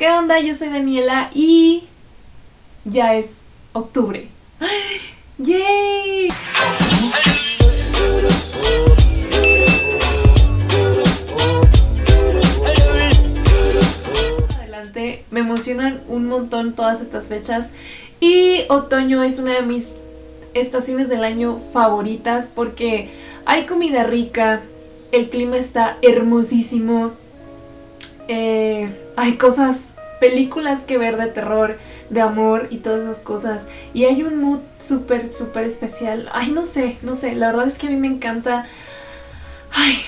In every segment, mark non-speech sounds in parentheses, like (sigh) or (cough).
¿Qué onda? Yo soy Daniela y ya es octubre. (gasps) ¡Yay! Adelante, me emocionan un montón todas estas fechas y otoño es una de mis estaciones del año favoritas porque hay comida rica, el clima está hermosísimo, eh, hay cosas, películas que ver de terror, de amor y todas esas cosas. Y hay un mood súper, súper especial. Ay, no sé, no sé, la verdad es que a mí me encanta... Ay,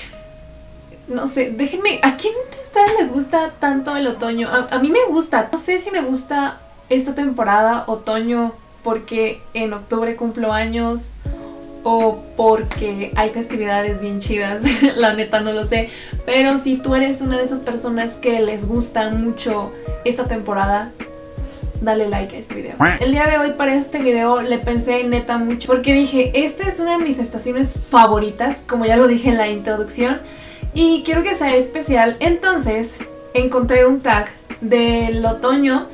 no sé, déjenme, ¿a quién de ustedes les gusta tanto el otoño? A, a mí me gusta, no sé si me gusta esta temporada, otoño, porque en octubre cumplo años o porque hay festividades bien chidas, (laughs) la neta no lo sé, pero si tú eres una de esas personas que les gusta mucho esta temporada, dale like a este video. El día de hoy para este video le pensé neta mucho porque dije, esta es una de mis estaciones favoritas, como ya lo dije en la introducción, y quiero que sea especial, entonces encontré un tag del otoño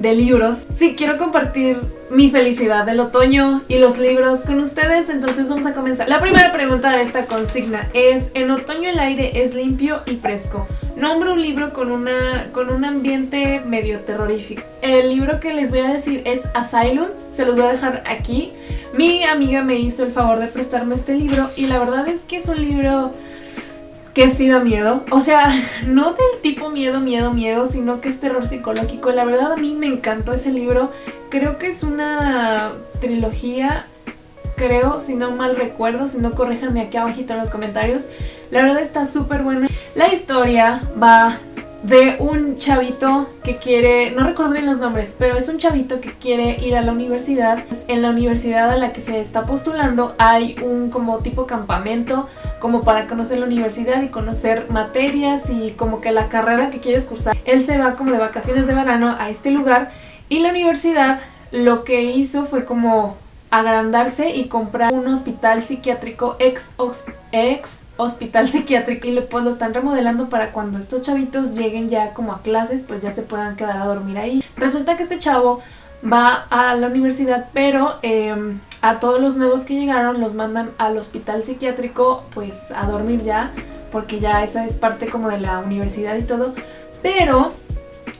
de libros. Sí, quiero compartir mi felicidad del otoño y los libros con ustedes, entonces vamos a comenzar. La primera pregunta de esta consigna es, en otoño el aire es limpio y fresco. Nombro un libro con, una, con un ambiente medio terrorífico. El libro que les voy a decir es Asylum, se los voy a dejar aquí. Mi amiga me hizo el favor de prestarme este libro y la verdad es que es un libro que sí da miedo. O sea, (laughs) no del tipo miedo, miedo, miedo, sino que es terror psicológico. La verdad a mí me encantó ese libro. Creo que es una trilogía, creo, si no mal recuerdo, si no corríjanme aquí abajito en los comentarios. La verdad está súper buena. La historia va de un chavito que quiere, no recuerdo bien los nombres, pero es un chavito que quiere ir a la universidad. En la universidad a la que se está postulando hay un como tipo campamento como para conocer la universidad y conocer materias y como que la carrera que quieres cursar. Él se va como de vacaciones de verano a este lugar y la universidad lo que hizo fue como agrandarse y comprar un hospital psiquiátrico ex, ex hospital psiquiátrico y pues lo están remodelando para cuando estos chavitos lleguen ya como a clases pues ya se puedan quedar a dormir ahí. Resulta que este chavo va a la universidad pero em, a todos los nuevos que llegaron los mandan al hospital psiquiátrico pues a dormir ya porque ya esa es parte como de la universidad y todo pero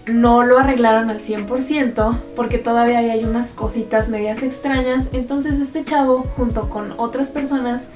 no lo arreglaron al 100% porque todavía hay unas cositas medias extrañas. Entonces este chavo junto con otras personas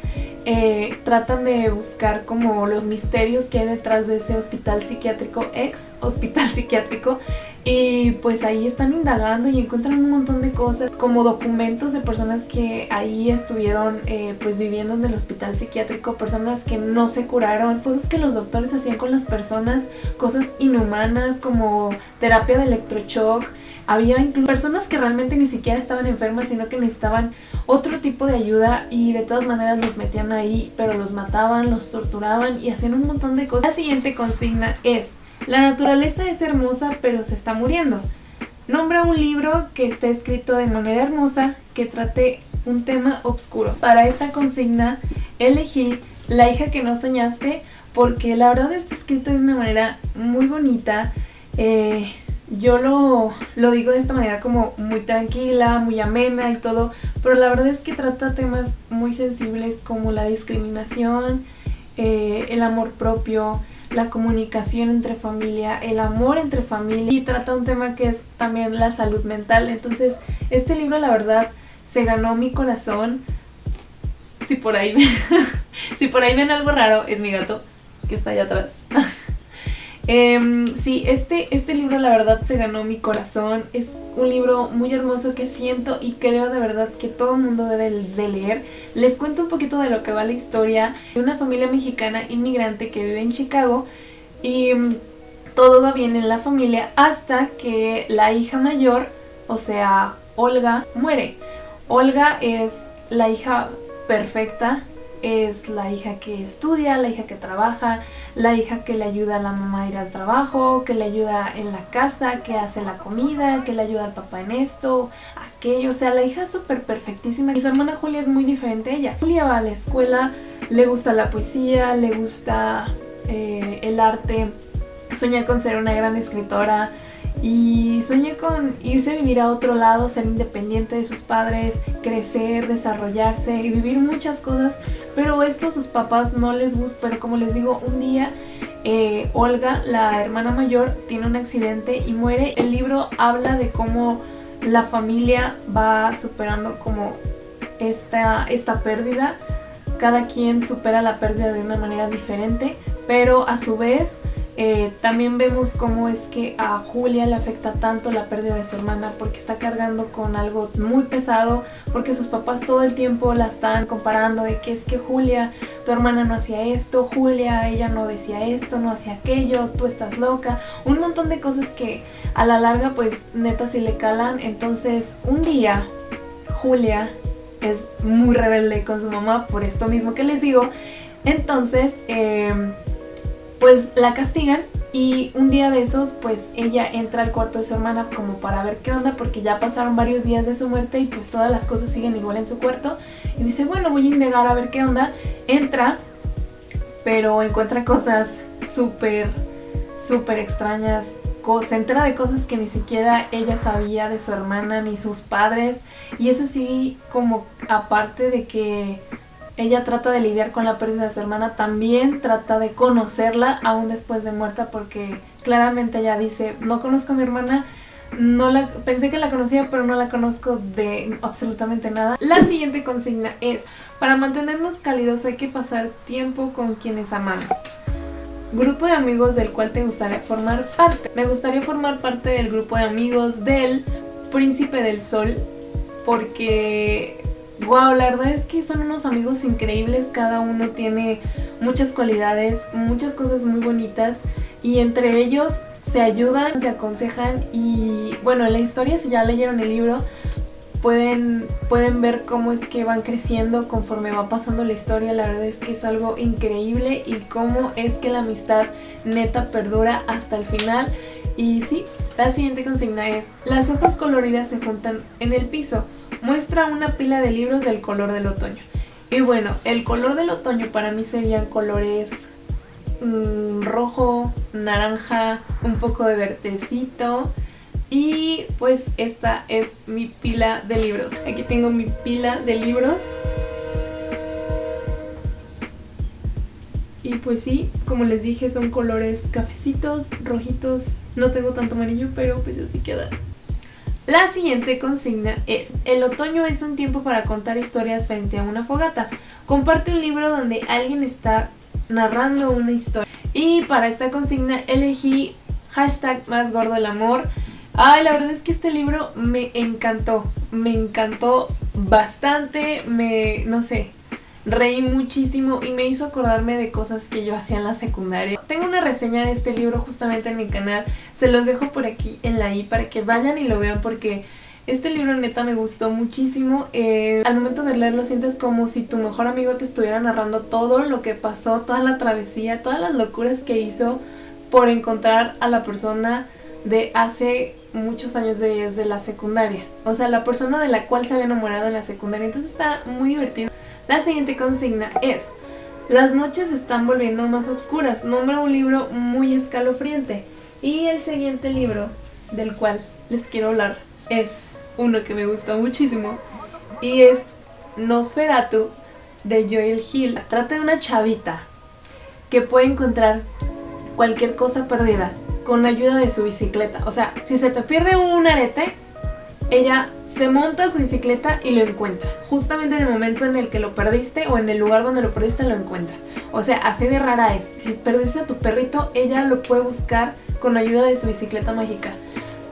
eh, tratan de buscar como los misterios que hay detrás de ese hospital psiquiátrico, ex hospital (laughs) psiquiátrico y pues ahí están indagando y encuentran un montón de cosas como documentos de personas que ahí estuvieron eh, pues viviendo en el hospital psiquiátrico, personas que no se curaron, cosas que los doctores hacían con las personas, cosas inhumanas como terapia de electroshock, había incluso personas que realmente ni siquiera estaban enfermas, sino que necesitaban otro tipo de ayuda y de todas maneras los metían ahí, pero los mataban, los torturaban y hacían un montón de cosas. La siguiente consigna es, la naturaleza es hermosa pero se está muriendo. Nombra un libro que esté escrito de manera hermosa que trate un tema oscuro. Para esta consigna elegí La hija que no soñaste porque la verdad está escrito de una manera muy bonita, eh, yo lo, lo, digo de esta manera como muy tranquila, muy amena y todo, pero la verdad es que trata temas muy sensibles como la discriminación, eh, el amor propio, la comunicación entre familia, el amor entre familia y trata un tema que es también la salud mental. Entonces, este libro la verdad se ganó mi corazón. Si por ahí ven, (laughs) si por ahí ven algo raro, es mi gato que está allá atrás. (laughs) Eh, sí, este, este libro la verdad se ganó mi corazón, es un libro muy hermoso que siento y creo de verdad que todo el mundo debe de leer. Les cuento un poquito de lo que va la historia de una familia mexicana inmigrante que vive en Chicago y mm, todo va bien en la familia hasta que la hija mayor, o sea, Olga, muere. Olga es la hija perfecta es la hija que estudia, la hija que trabaja, la hija que le ayuda a la mamá a ir al trabajo, que le ayuda en la casa, que hace la comida, que le ayuda al papá en esto, aquello, o sea, la hija es súper perfectísima y su hermana Julia es muy diferente a ella. Julia va a la escuela, le gusta la poesía, le gusta eh, el arte, sueña con ser una gran escritora y sueña con irse a vivir a otro lado, ser independiente de sus padres, crecer, desarrollarse y vivir muchas cosas, pero esto a sus papás no les gusta, pero como les digo, un día eh, Olga, la hermana mayor, tiene un accidente y muere. El libro habla de cómo la familia va superando como esta, esta pérdida, cada quien supera la pérdida de una manera diferente, pero a su vez eh, también vemos cómo es que a Julia le afecta tanto la pérdida de su hermana porque está cargando con algo muy pesado, porque sus papás todo el tiempo la están comparando de que es que Julia, tu hermana no hacía esto, Julia, ella no decía esto, no hacía aquello, tú estás loca, un montón de cosas que a la larga pues neta si le calan, entonces un día Julia es muy rebelde con su mamá por esto mismo que les digo, entonces... Eh, pues la castigan y un día de esos pues ella entra al cuarto de su hermana como para ver qué onda porque ya pasaron varios días de su muerte y pues todas las cosas siguen igual en su cuarto. Y dice bueno voy a indagar a ver qué onda, entra pero encuentra cosas súper súper extrañas se entera de cosas que ni siquiera ella sabía de su hermana ni sus padres. Y es así como aparte de que ella trata de lidiar con la pérdida de su hermana, también trata de conocerla aún después de muerta porque claramente ella dice, no conozco a mi hermana, no la, pensé que la conocía pero no la conozco de absolutamente nada. La siguiente consigna es, para mantenernos cálidos hay que pasar tiempo con quienes amamos. Grupo de amigos del cual te gustaría formar parte. Me gustaría formar parte del grupo de amigos del Príncipe del Sol porque Wow, la verdad es que son unos amigos increíbles, cada uno tiene muchas cualidades, muchas cosas muy bonitas y entre ellos se ayudan, se aconsejan y bueno, la historia si ya leyeron el libro pueden, pueden ver cómo es que van creciendo conforme va pasando la historia, la verdad es que es algo increíble y cómo es que la amistad neta perdura hasta el final. Y sí, la siguiente consigna es las hojas coloridas se juntan en el piso muestra una pila de libros del color del otoño. Y bueno, el color del otoño para mí serían colores mm, rojo, naranja, un poco de vertecito. Y pues esta es mi pila de libros. Aquí tengo mi pila de libros. Y pues sí, como les dije, son colores cafecitos, rojitos. No tengo tanto amarillo, pero pues así queda. La siguiente consigna es, el otoño es un tiempo para contar historias frente a una fogata. Comparte un libro donde alguien está narrando una historia. Y para esta consigna elegí hashtag más gordo el amor. Ay, la verdad es que este libro me encantó, me encantó bastante, me, no sé, reí muchísimo y me hizo acordarme de cosas que yo hacía en la secundaria. Tengo una reseña de este libro justamente en mi canal, se los dejo por aquí en la i para que vayan y lo vean porque este libro neta me gustó muchísimo. Eh, al momento de leerlo sientes como si tu mejor amigo te estuviera narrando todo lo que pasó, toda la travesía, todas las locuras que hizo por encontrar a la persona de hace muchos años desde la secundaria. O sea, la persona de la cual se había enamorado en la secundaria. Entonces está muy divertido. La siguiente consigna es, las noches están volviendo más oscuras, nombra un libro muy escalofriante. Y el siguiente libro del cual les quiero hablar es uno que me gusta muchísimo y es Nosferatu de Joel Hill. Trata de una chavita que puede encontrar cualquier cosa perdida con ayuda de su bicicleta. O sea, si se te pierde un arete, ella se monta su bicicleta y lo encuentra. Justamente en el momento en el que lo perdiste o en el lugar donde lo perdiste lo encuentra. O sea, así de rara es. Si perdiste a tu perrito, ella lo puede buscar con ayuda de su bicicleta mágica.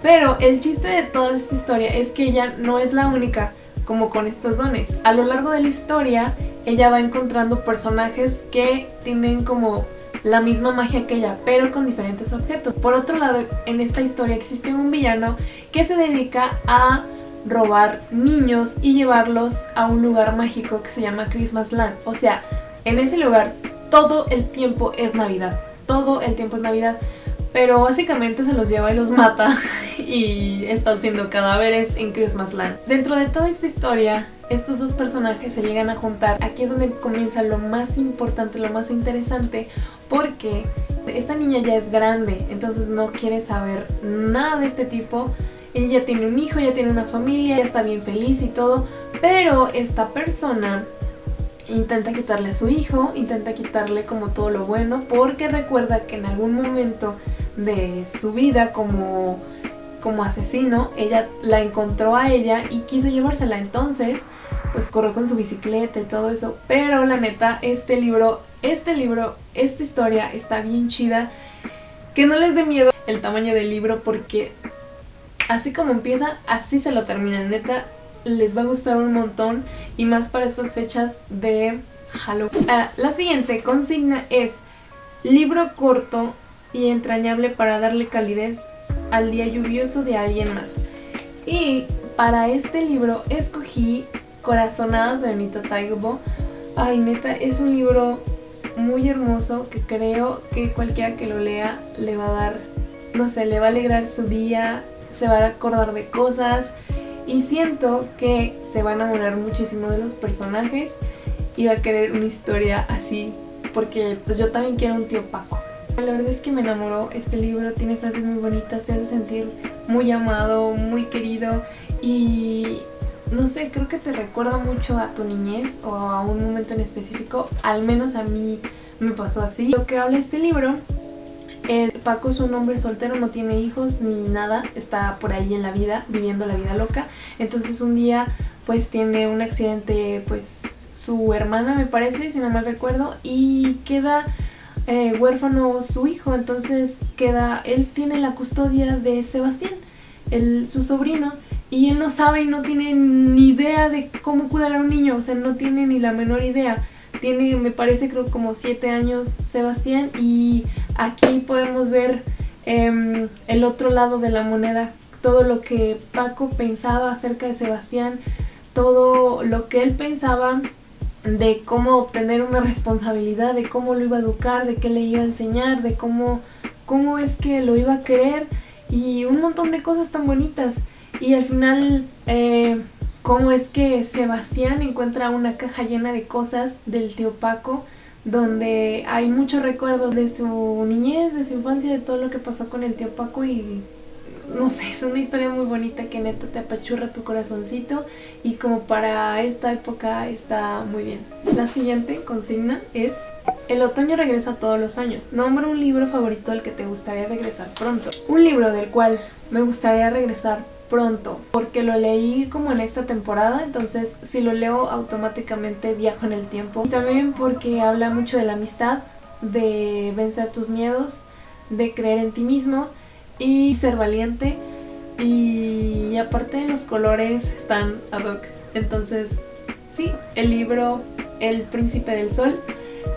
Pero el chiste de toda esta historia es que ella no es la única como con estos dones. A lo largo de la historia, ella va encontrando personajes que tienen como la misma magia que ella, pero con diferentes objetos. Por otro lado, en esta historia existe un villano que se dedica a robar niños y llevarlos a un lugar mágico que se llama Christmas Land. O sea, en ese lugar todo el tiempo es Navidad. Todo el tiempo es Navidad. Pero básicamente se los lleva y los mata (laughs) y están siendo cadáveres en Christmas Land. Dentro de toda esta historia, estos dos personajes se llegan a juntar. Aquí es donde comienza lo más importante, lo más interesante, porque Esta niña ya es grande, entonces no quiere saber nada de este tipo. Ella tiene un hijo, ya tiene una familia, ya está bien feliz y todo, pero esta persona intenta quitarle a su hijo, intenta quitarle como todo lo bueno, porque recuerda que en algún momento de su vida como, como asesino, ella la encontró a ella y quiso llevársela. Entonces, pues corrió con su bicicleta y todo eso. Pero la neta, este libro, este libro, esta historia está bien chida. Que no les dé miedo el tamaño del libro porque así como empieza, así se lo termina. Neta, les va a gustar un montón y más para estas fechas de Halloween. Ah, la siguiente consigna es libro corto y entrañable para darle calidez al día lluvioso de alguien más. Y para este libro escogí Corazonadas de Benito Taibo. Ay, neta, es un libro muy hermoso que creo que cualquiera que lo lea le va a dar, no sé, le va a alegrar su día, se va a acordar de cosas y siento que se va a enamorar muchísimo de los personajes y va a querer una historia así porque pues yo también quiero un tío Paco. La verdad es que me enamoró este libro, tiene frases muy bonitas, te hace sentir muy amado, muy querido y no sé, creo que te recuerda mucho a tu niñez o a un momento en específico, al menos a mí me pasó así. Lo que habla este libro eh, Paco es un hombre soltero, no tiene hijos ni nada, está por ahí en la vida, viviendo la vida loca. Entonces un día pues tiene un accidente, pues su hermana me parece, si no mal recuerdo, y queda eh, huérfano su hijo, entonces queda, él tiene la custodia de Sebastián, el, su sobrino, y él no sabe y no tiene ni idea de cómo cuidar a un niño, o sea, no tiene ni la menor idea. Tiene, me parece, creo como 7 años Sebastián y aquí podemos ver em, el otro lado de la moneda, todo lo que Paco pensaba acerca de Sebastián, todo lo que él pensaba de cómo obtener una responsabilidad, de cómo lo iba a educar, de qué le iba a enseñar, de cómo, cómo es que lo iba a querer y un montón de cosas tan bonitas. Y al final eh, cómo es que Sebastián encuentra una caja llena de cosas del tío Paco donde hay muchos recuerdos de su niñez, de su infancia, de todo lo que pasó con el tío Paco y no sé, es una historia muy bonita que neta te apachurra tu corazoncito y como para esta época está muy bien. La siguiente consigna es El otoño regresa todos los años. Nombra un libro favorito al que te gustaría regresar pronto. Un libro del cual me gustaría regresar pronto porque lo leí como en esta temporada entonces si lo leo automáticamente viajo en el tiempo y también porque habla mucho de la amistad de vencer tus miedos de creer en ti mismo y ser valiente y aparte los colores están ad hoc entonces sí, el libro El Príncipe del Sol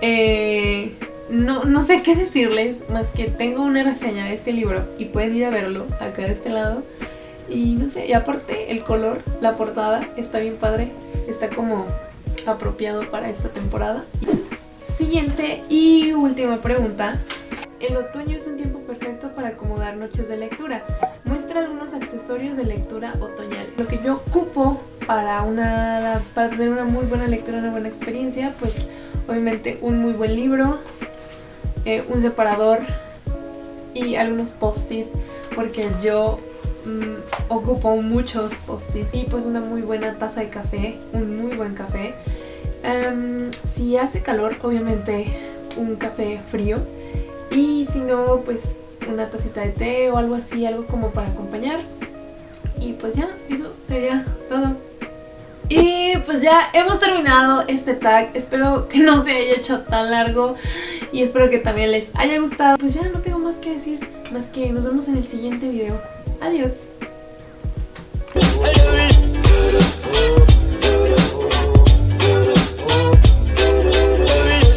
eh, no, no sé qué decirles más que tengo una reseña de este libro y pueden ir a verlo acá de este lado y no sé, y aparte el color, la portada está bien padre, está como apropiado para esta temporada. Siguiente y última pregunta. El otoño es un tiempo perfecto para acomodar noches de lectura. Muestra algunos accesorios de lectura otoñal. Lo que yo ocupo para, una, tener una muy buena lectura, una buena experiencia, pues obviamente un muy buen libro, eh, un separador y algunos post-it porque yo Mm, ocupo muchos post-it y pues una muy buena taza de café, un muy buen café. Em, si hace calor, obviamente un café frío y si no, pues una tacita de té o algo así, algo como para acompañar. Y pues ya, eso sería todo. Y pues ya hemos terminado este tag, espero que no se haya hecho tan largo y espero que también les haya gustado. Pues ya no tengo más que decir, más que nos vemos en el siguiente video. Adiós.